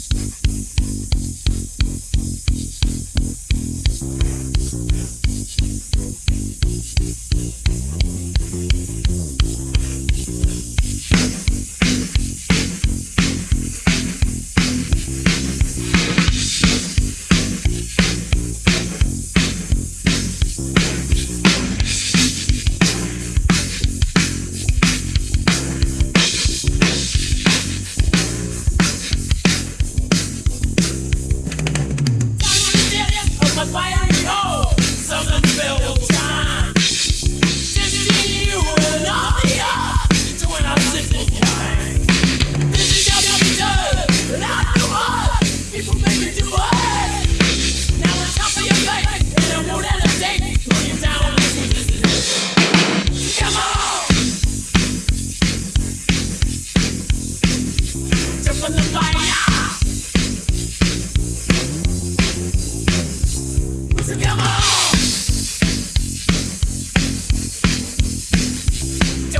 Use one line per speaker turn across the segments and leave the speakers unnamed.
Thank you.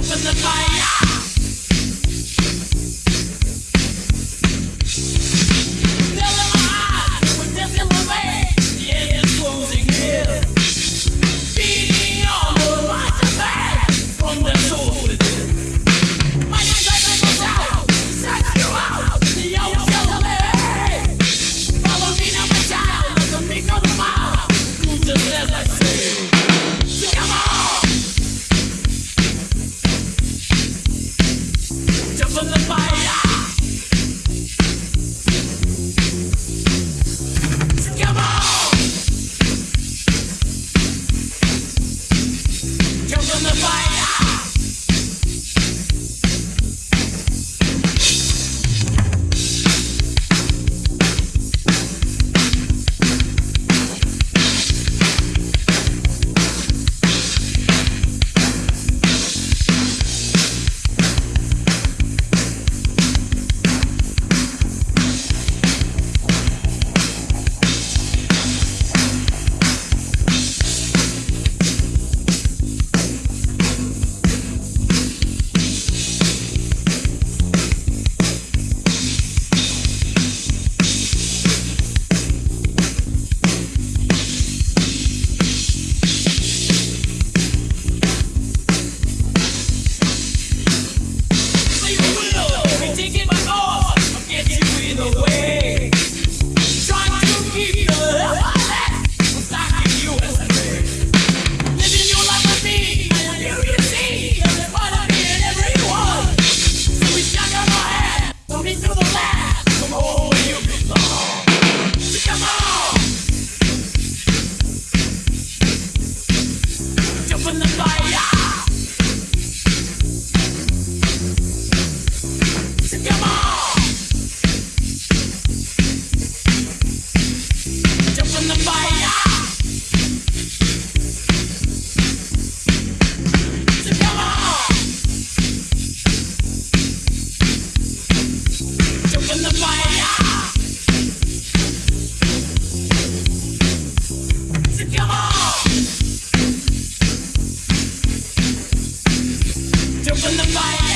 jumping the fire. from the fire.